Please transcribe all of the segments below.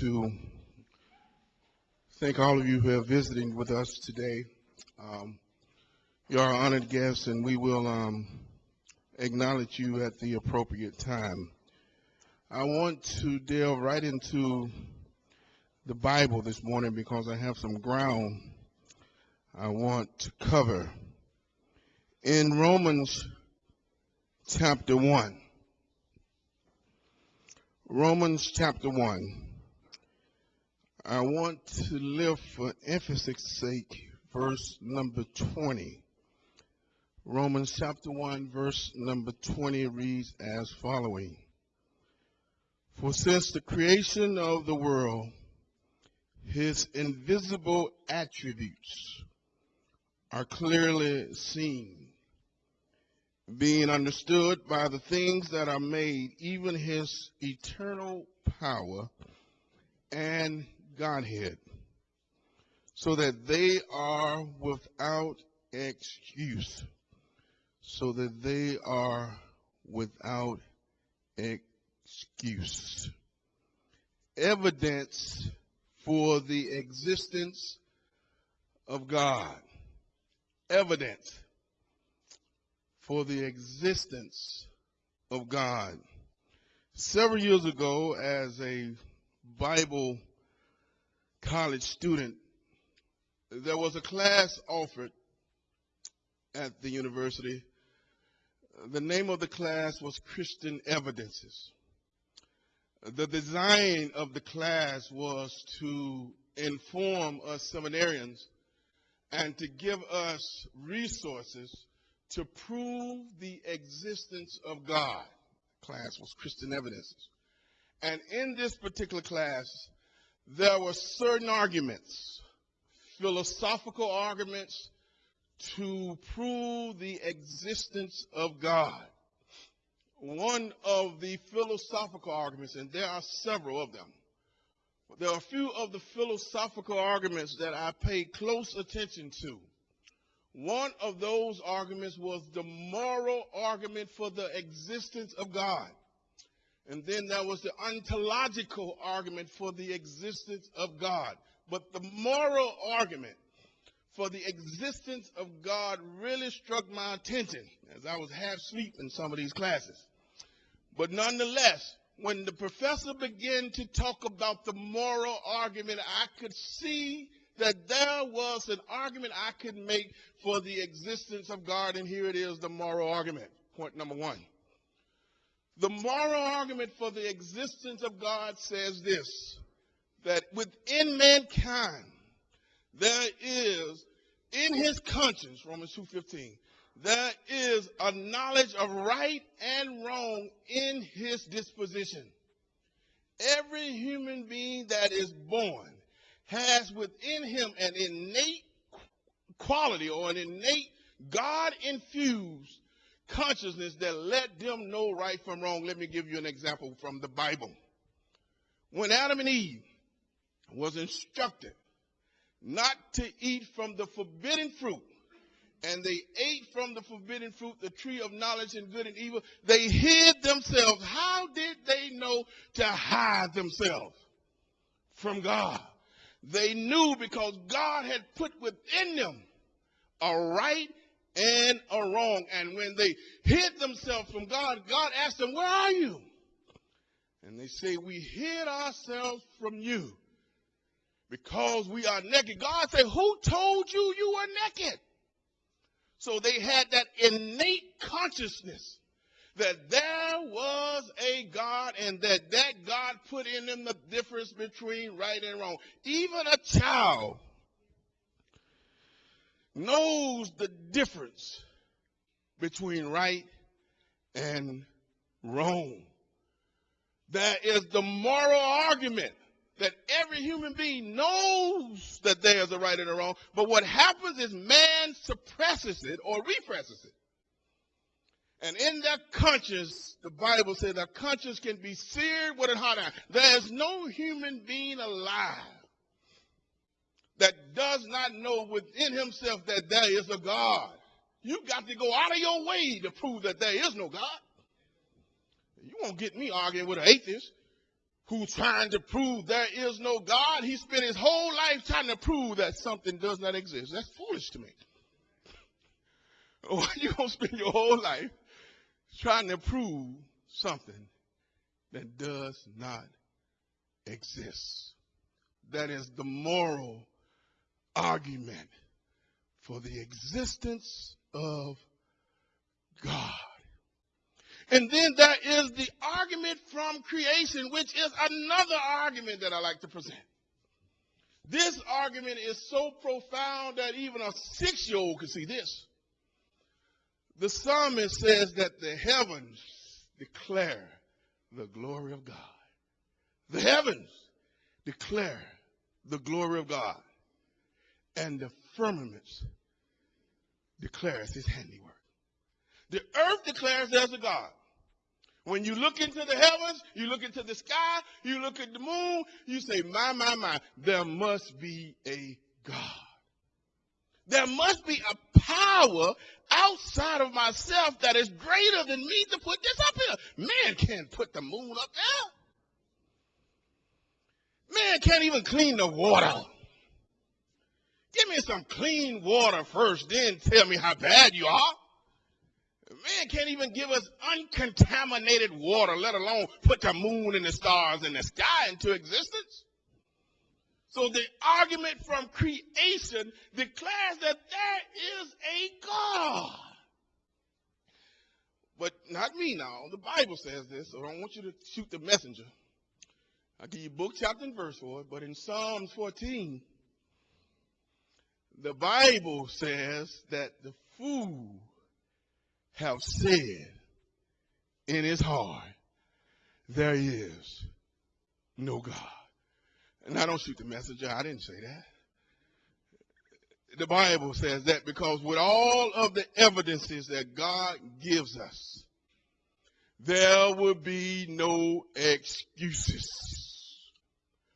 to thank all of you who are visiting with us today. Um, you are honored guests, and we will um, acknowledge you at the appropriate time. I want to delve right into the Bible this morning because I have some ground I want to cover. In Romans chapter 1, Romans chapter 1. I want to lift for emphasis sake verse number 20. Romans chapter 1 verse number 20 reads as following. For since the creation of the world, his invisible attributes are clearly seen, being understood by the things that are made, even his eternal power and Godhead, so that they are without excuse. So that they are without excuse. Evidence for the existence of God. Evidence for the existence of God. Several years ago, as a Bible college student, there was a class offered at the university. The name of the class was Christian Evidences. The design of the class was to inform us seminarians and to give us resources to prove the existence of God. The class was Christian Evidences. And in this particular class, there were certain arguments, philosophical arguments, to prove the existence of God. One of the philosophical arguments, and there are several of them, there are a few of the philosophical arguments that I paid close attention to. One of those arguments was the moral argument for the existence of God. And then there was the ontological argument for the existence of God. But the moral argument for the existence of God really struck my attention as I was half asleep in some of these classes. But nonetheless, when the professor began to talk about the moral argument, I could see that there was an argument I could make for the existence of God, and here it is the moral argument. Point number one. The moral argument for the existence of God says this that within mankind there is in his conscience Romans 2:15 there is a knowledge of right and wrong in his disposition. Every human being that is born has within him an innate quality or an innate God infused consciousness that let them know right from wrong. Let me give you an example from the Bible. When Adam and Eve was instructed not to eat from the forbidden fruit, and they ate from the forbidden fruit, the tree of knowledge and good and evil, they hid themselves. How did they know to hide themselves from God? They knew because God had put within them a right and a wrong. And when they hid themselves from God, God asked them, Where are you? And they say, We hid ourselves from you because we are naked. God said, Who told you you were naked? So they had that innate consciousness that there was a God and that that God put in them the difference between right and wrong. Even a child knows the difference between right and wrong. That is the moral argument that every human being knows that there's a right and a wrong, but what happens is man suppresses it or represses it. And in their conscience, the Bible says their conscience can be seared with a hot iron. There's no human being alive that does not know within himself that there is a God. You got to go out of your way to prove that there is no God. You won't get me arguing with an atheist. who's trying to prove there is no God, he spent his whole life trying to prove that something does not exist. That's foolish to me. Why you gonna spend your whole life trying to prove something that does not exist? That is the moral argument for the existence of God. And then there is the argument from creation, which is another argument that I like to present. This argument is so profound that even a six year old can see this. The psalmist says that the heavens declare the glory of God. The heavens declare the glory of God. And the firmaments declares his handiwork. The earth declares there's a God. When you look into the heavens, you look into the sky, you look at the moon, you say, my, my, my, there must be a God. There must be a power outside of myself that is greater than me to put this up here. Man can't put the moon up there. Man can't even clean the water. Give me some clean water first, then tell me how bad you are. Man can't even give us uncontaminated water, let alone put the moon and the stars and the sky into existence. So the argument from creation declares that there is a God. But not me now. The Bible says this, so I don't want you to shoot the messenger. I'll give you book, chapter, and verse for it. But in Psalms 14, the Bible says that the fool have said in his heart, there is no God. And I don't shoot the messenger. I didn't say that. The Bible says that because with all of the evidences that God gives us, there will be no excuses.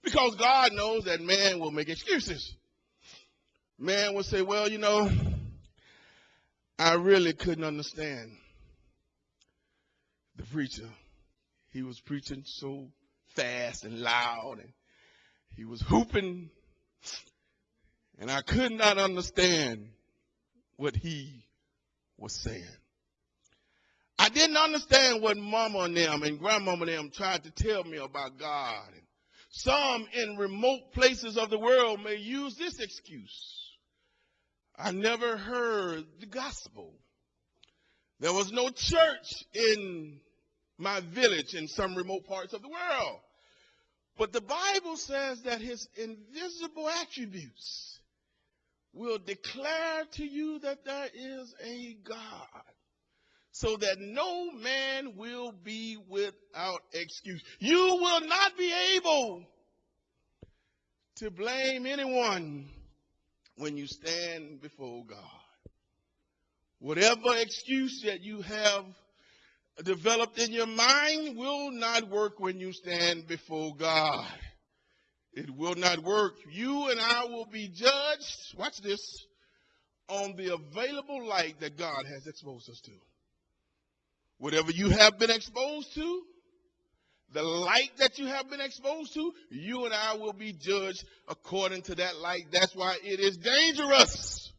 Because God knows that man will make excuses. Man would say, well, you know, I really couldn't understand the preacher. He was preaching so fast and loud and he was hooping and I could not understand what he was saying. I didn't understand what mama and them and grandmama and them tried to tell me about God. Some in remote places of the world may use this excuse. I never heard the gospel. There was no church in my village in some remote parts of the world. But the Bible says that his invisible attributes will declare to you that there is a God so that no man will be without excuse. You will not be able to blame anyone when you stand before God. Whatever excuse that you have developed in your mind will not work when you stand before God. It will not work. You and I will be judged, watch this, on the available light that God has exposed us to. Whatever you have been exposed to, the light that you have been exposed to, you and I will be judged according to that light. That's why it is dangerous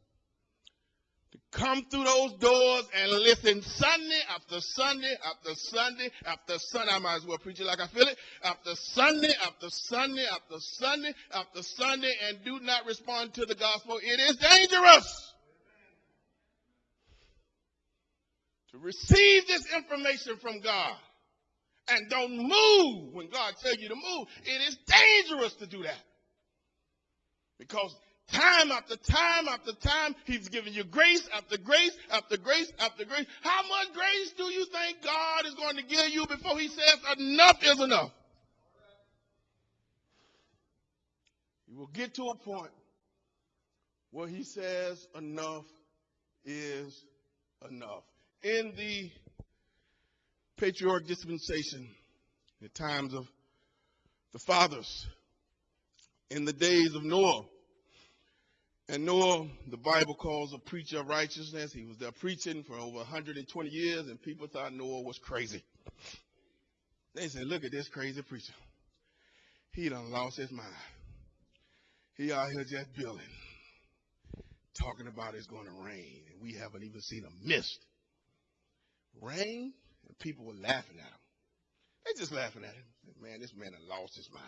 to come through those doors and listen Sunday after Sunday after Sunday after Sunday. I might as well preach it like I feel it. After Sunday after Sunday after Sunday after Sunday and do not respond to the gospel. It is dangerous. To receive this information from God and don't move when God tells you to move. It is dangerous to do that. Because time after time after time, He's giving you grace after grace after grace after grace. How much grace do you think God is going to give you before He says enough is enough? You will get to a point where He says enough is enough. In the patriarch dispensation, the times of the fathers, in the days of Noah. And Noah, the Bible calls a preacher of righteousness. He was there preaching for over 120 years, and people thought Noah was crazy. They said, Look at this crazy preacher. he done lost his mind. He out here just building, talking about it's going to rain, and we haven't even seen a mist. Rain, and people were laughing at him. They just laughing at him. Man, this man had lost his mind.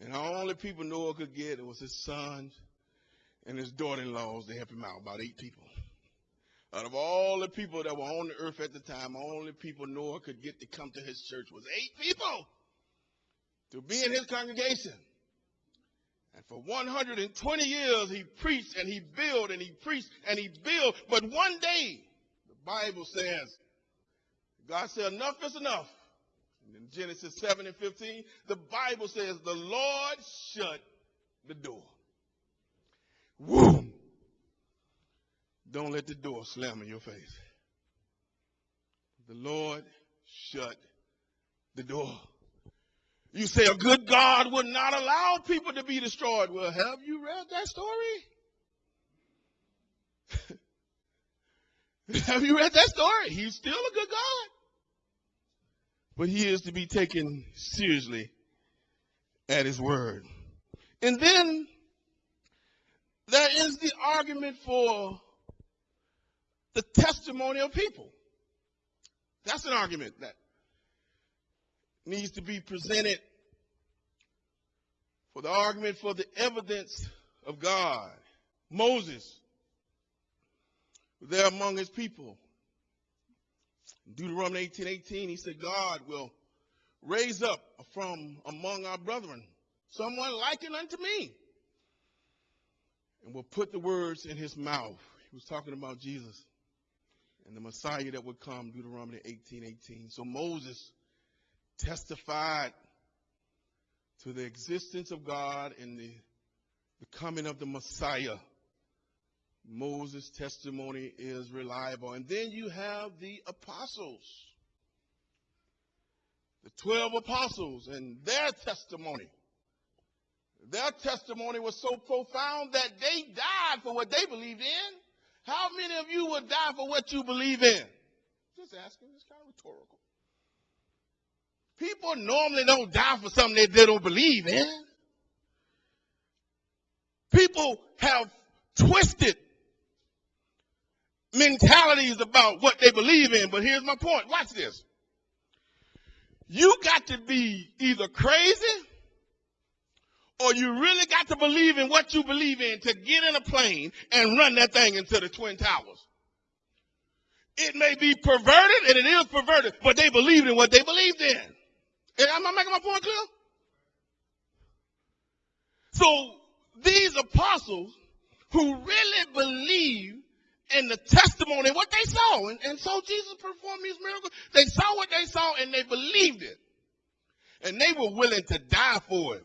And the only people Noah could get it was his sons and his daughter-in-laws to help him out, about eight people. Out of all the people that were on the earth at the time, the only people Noah could get to come to his church was eight people to be in his congregation. And for 120 years, he preached and he built and he preached and he built. But one day, the Bible says, God said, enough is enough. And in Genesis 7 and 15, the Bible says, the Lord shut the door. Woo! Don't let the door slam in your face. The Lord shut the door. You say a good God would not allow people to be destroyed. Well, have you read that story? have you read that story? He's still a good God. But he is to be taken seriously at his word. And then there is the argument for the testimony of people. That's an argument that needs to be presented for the argument for the evidence of God. Moses, there among his people. Deuteronomy 18 18, he said, God will raise up from among our brethren someone likened unto me and will put the words in his mouth. He was talking about Jesus and the Messiah that would come, Deuteronomy 18 18. So Moses testified to the existence of God and the, the coming of the Messiah. Moses' testimony is reliable. And then you have the apostles, the 12 apostles, and their testimony. Their testimony was so profound that they died for what they believed in. How many of you would die for what you believe in? Just asking, it's kind of rhetorical. People normally don't die for something that they don't believe in. People have twisted mentalities about what they believe in, but here's my point. Watch this. You got to be either crazy or you really got to believe in what you believe in to get in a plane and run that thing into the Twin Towers. It may be perverted, and it is perverted, but they believed in what they believed in. Am I making my point clear? So these apostles who really believed in the testimony, what they saw, and, and so Jesus performed these miracles, they saw what they saw and they believed it. And they were willing to die for it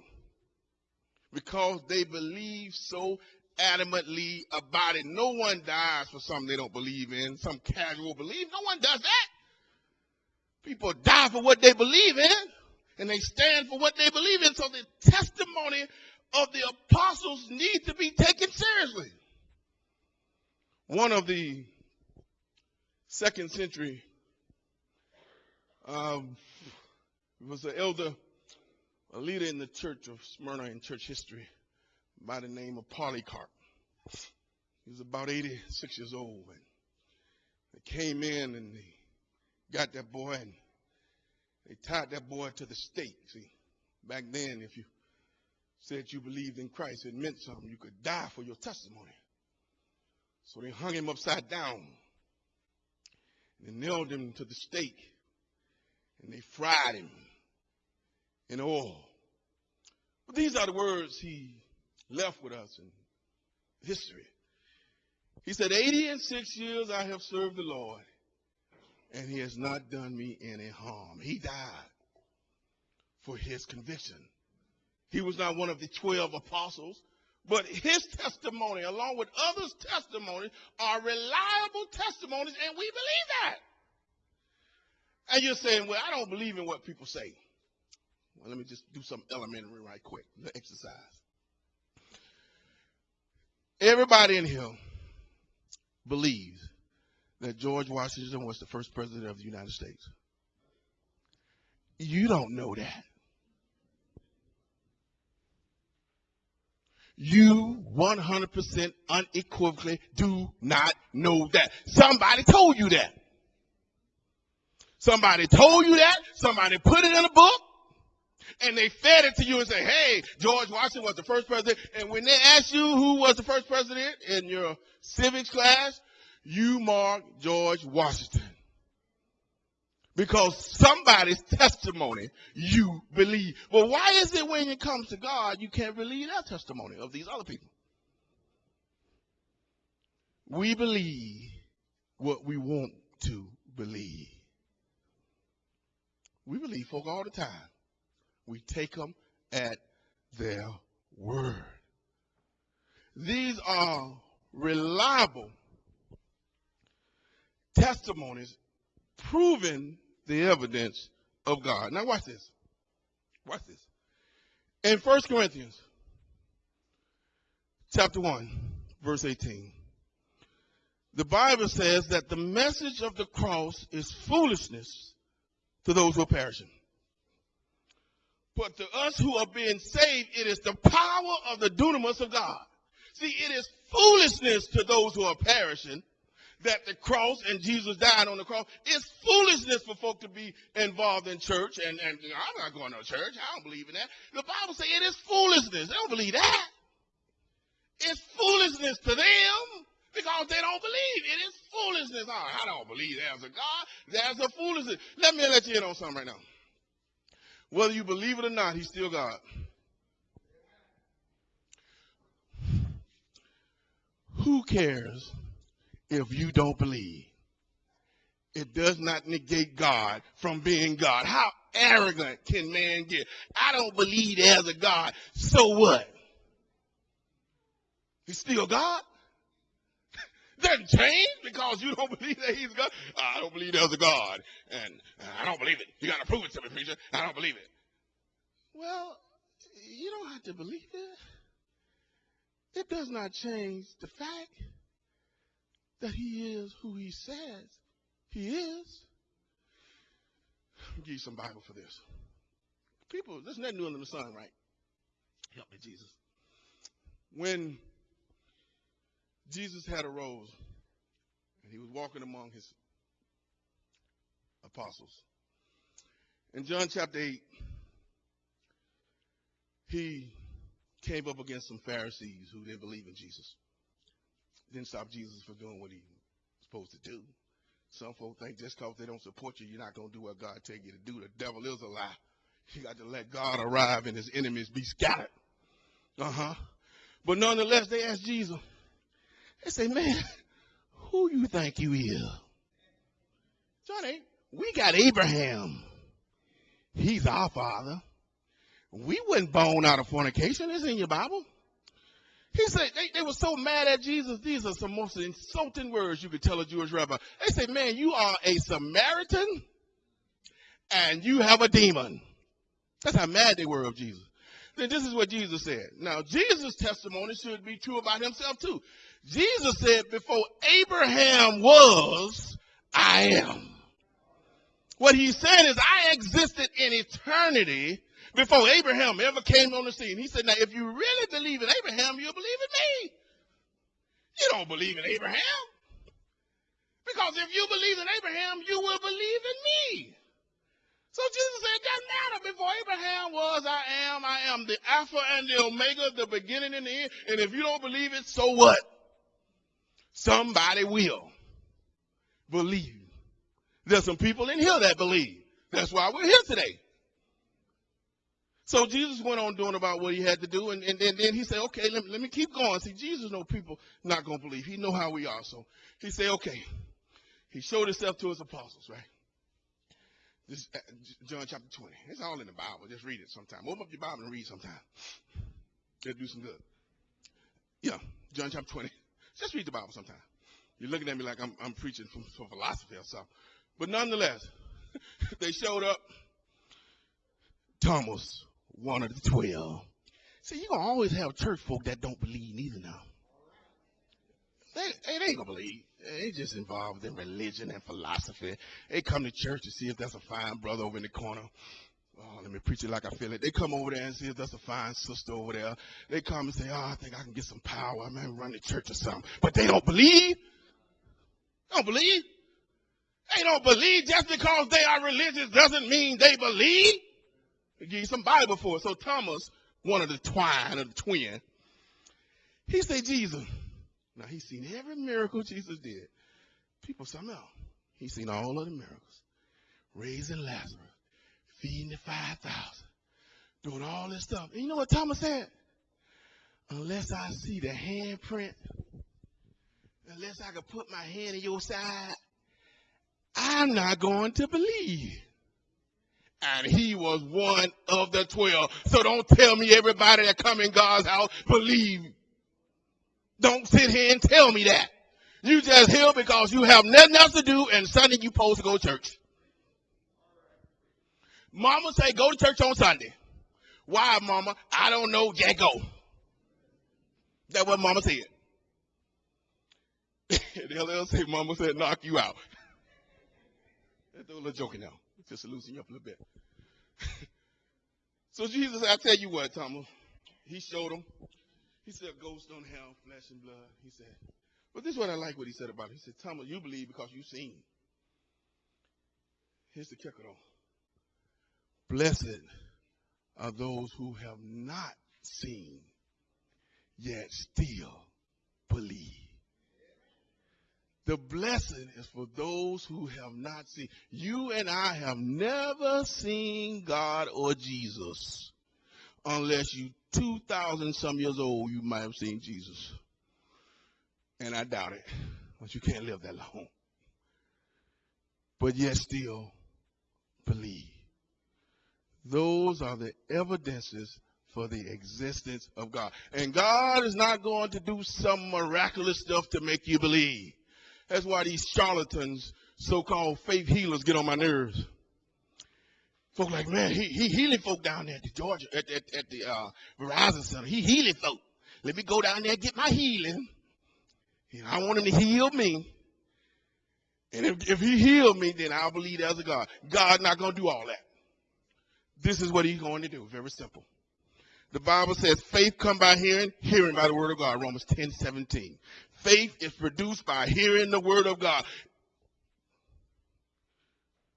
because they believed so adamantly about it. No one dies for something they don't believe in, some casual belief. No one does that. People die for what they believe in and they stand for what they believe in. So the testimony of the apostles needs to be taken seriously. One of the second century um, was an elder, a leader in the church of Smyrna in church history by the name of Polycarp. He was about 86 years old. And they came in and they got that boy and they tied that boy to the stake. See, back then, if you said you believed in Christ, it meant something. You could die for your testimony. So they hung him upside down. And they nailed him to the stake. And they fried him in oil. But these are the words he left with us in history. He said, 80 and six years I have served the Lord, and he has not done me any harm. He died for his conviction. He was not one of the 12 apostles, but his testimony, along with others' testimonies, are reliable testimonies, and we believe that. And you're saying, well, I don't believe in what people say. Well, let me just do some elementary right quick, the exercise. Everybody in here believes that George Washington was the first president of the United States. You don't know that. You 100% unequivocally do not know that. Somebody told you that. Somebody told you that. Somebody put it in a book. And they fed it to you and say, hey, George Washington was the first president. And when they ask you who was the first president in your civics class, you mark George Washington. Because somebody's testimony you believe. Well, why is it when it comes to God, you can't believe that testimony of these other people? We believe what we want to believe. We believe folk all the time. We take them at their word. These are reliable testimonies proving the evidence of God. Now watch this. Watch this. In 1 Corinthians chapter 1, verse 18, the Bible says that the message of the cross is foolishness to those who are perishing. But to us who are being saved, it is the power of the dunamis of God. See, it is foolishness to those who are perishing, that the cross and Jesus died on the cross. It's foolishness for folk to be involved in church. And, and I'm not going to church. I don't believe in that. The Bible says it is foolishness. They don't believe that. It's foolishness to them because they don't believe. It is foolishness. Oh, I don't believe there's a God. There's a foolishness. Let me let you in on something right now. Whether you believe it or not, he's still God. Who cares if you don't believe. It does not negate God from being God. How arrogant can man get? I don't believe there's a God. So what? He's still God? Doesn't change because you don't believe that he's God. I don't believe there's a God. And I don't believe it. You got to prove it to me, preacher. I don't believe it. Well, you don't have to believe it. It does not change the fact that he is who he says he is. I'll give you some Bible for this. People, there's nothing new under the sun, right? Help me, Jesus. When Jesus had arose and he was walking among his apostles. In John chapter 8, he came up against some Pharisees who didn't believe in Jesus didn't stop Jesus from doing what he was supposed to do. Some folks think just because they don't support you, you're not going to do what God tell you to do. The devil is a lie. You got to let God arrive and his enemies be scattered. Uh-huh. But nonetheless, they asked Jesus, they say, man, who you think you is? Johnny, we got Abraham. He's our father. We wasn't born out of fornication. It's in your Bible. He said they, they were so mad at Jesus. These are some most insulting words you could tell a Jewish rabbi. They say, man, you are a Samaritan and you have a demon. That's how mad they were of Jesus. Then this is what Jesus said. Now, Jesus' testimony should be true about himself too. Jesus said, before Abraham was, I am. What he's saying is, I existed in eternity before Abraham ever came on the scene. He said, now if you really believe in Abraham, you'll believe in me. You don't believe in Abraham. Because if you believe in Abraham, you will believe in me. So Jesus said, it doesn't matter. Before Abraham was, I am, I am the Alpha and the Omega, the beginning and the end. And if you don't believe it, so what? Somebody will believe. There's some people in here that believe. That's why we're here today. So Jesus went on doing about what he had to do, and, and, and then he said, okay, let me, let me keep going. See, Jesus know people not going to believe. He know how we are. So he said, okay. He showed himself to his apostles, right? This uh, John chapter 20. It's all in the Bible. Just read it sometime. Open up your Bible and read sometime. It'll do some good. Yeah, John chapter 20. Just read the Bible sometime. You're looking at me like I'm, I'm preaching from, from philosophy or something. But nonetheless, they showed up. Thomas one of the twelve. See, you're going to always have church folk that don't believe neither now. They, they ain't going to believe. They just involved in religion and philosophy. They come to church to see if that's a fine brother over in the corner Oh, let me preach it like I feel it. They come over there and see if that's a fine sister over there. They come and say, Oh, I think I can get some power. I might run the church or something. But they don't believe. Don't believe. They don't believe just because they are religious doesn't mean they believe. Give you some Bible for it. So Thomas, one of the twine of the twin, he said, Jesus. Now he's seen every miracle Jesus did. People else. He's seen all of the miracles. Raising Lazarus, feeding the 5,000, doing all this stuff. And you know what Thomas said? Unless I see the handprint, unless I can put my hand in your side, I'm not going to believe. And he was one of the twelve. So don't tell me everybody that come in God's house believe. Don't sit here and tell me that. You just here because you have nothing else to do and Sunday you supposed to go to church. Mama say go to church on Sunday. Why, mama? I don't know. Yeah, go. That's what mama said. the LLC mama said knock you out. That's a little joking now. Just loosen you up a little bit. so Jesus, I tell you what, Thomas, he showed him. He said, ghosts don't have flesh and blood. He said, but this is what I like what he said about it. He said, Thomas, you believe because you've seen. Here's the kicker though. Blessed are those who have not seen, yet still believe. The blessing is for those who have not seen. You and I have never seen God or Jesus unless you 2,000 some years old, you might have seen Jesus. And I doubt it, but you can't live that long. But yet still believe. Those are the evidences for the existence of God. And God is not going to do some miraculous stuff to make you believe. That's why these charlatans, so-called faith healers, get on my nerves. Folk like, man, he, he healing folk down there at the Georgia, at, at, at the uh, Verizon Center. He healing folk. Let me go down there and get my healing. And I want him to heal me. And if, if he healed me, then I'll believe there's a God. God's not going to do all that. This is what he's going to do. Very simple. The Bible says faith come by hearing, hearing by the word of God. Romans 10, 17. Faith is produced by hearing the word of God.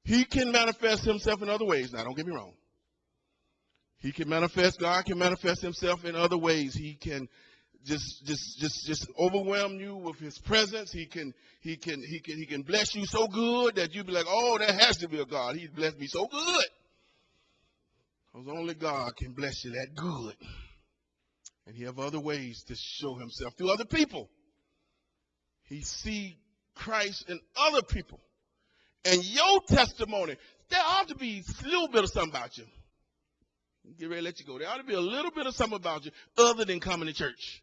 He can manifest himself in other ways. Now, don't get me wrong. He can manifest, God can manifest himself in other ways. He can just just just just overwhelm you with his presence. He can he can he can he can bless you so good that you be like, oh, there has to be a God. He blessed me so good. Because only God can bless you that good. And he have other ways to show himself through other people. He see Christ in other people. And your testimony, there ought to be a little bit of something about you. Get ready to let you go. There ought to be a little bit of something about you other than coming to church.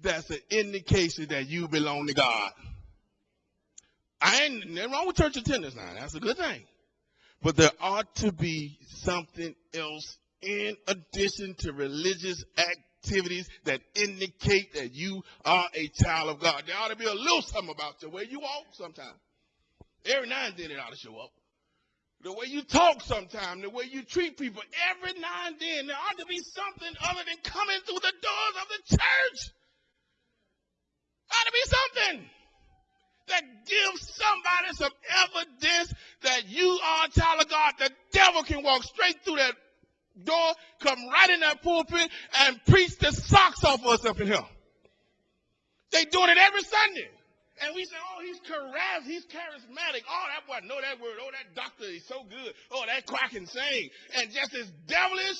That's an indication that you belong to God. I ain't nothing wrong with church attendance now. That's a good thing. But there ought to be something else in addition to religious activities that indicate that you are a child of God. There ought to be a little something about the way you walk sometimes. Every now and then it ought to show up. The way you talk sometimes, the way you treat people, every now and then there ought to be something other than coming through the doors of the church. Ought to be something that gives somebody some evidence that you are a child of God. The devil can walk straight through that door, come right in that pulpit, and preach the socks off of us up in here. They doing it every Sunday. And we say, oh, he's charismatic, he's charismatic. Oh, that boy know that word. Oh, that doctor is so good. Oh, that choir can. And just as devilish,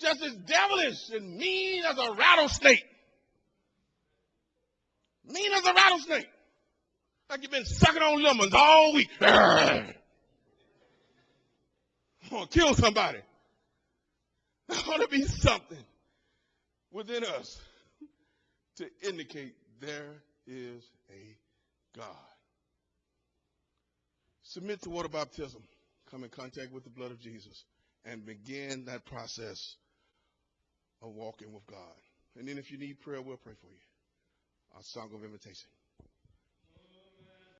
just as devilish and mean as a rattlesnake. Mean as a rattlesnake. Like you've been sucking on lemons all week. I'm gonna kill somebody. There ought to be something within us to indicate there is a God. Submit to water baptism. Come in contact with the blood of Jesus and begin that process of walking with God. And then if you need prayer, we'll pray for you. Our song of invitation.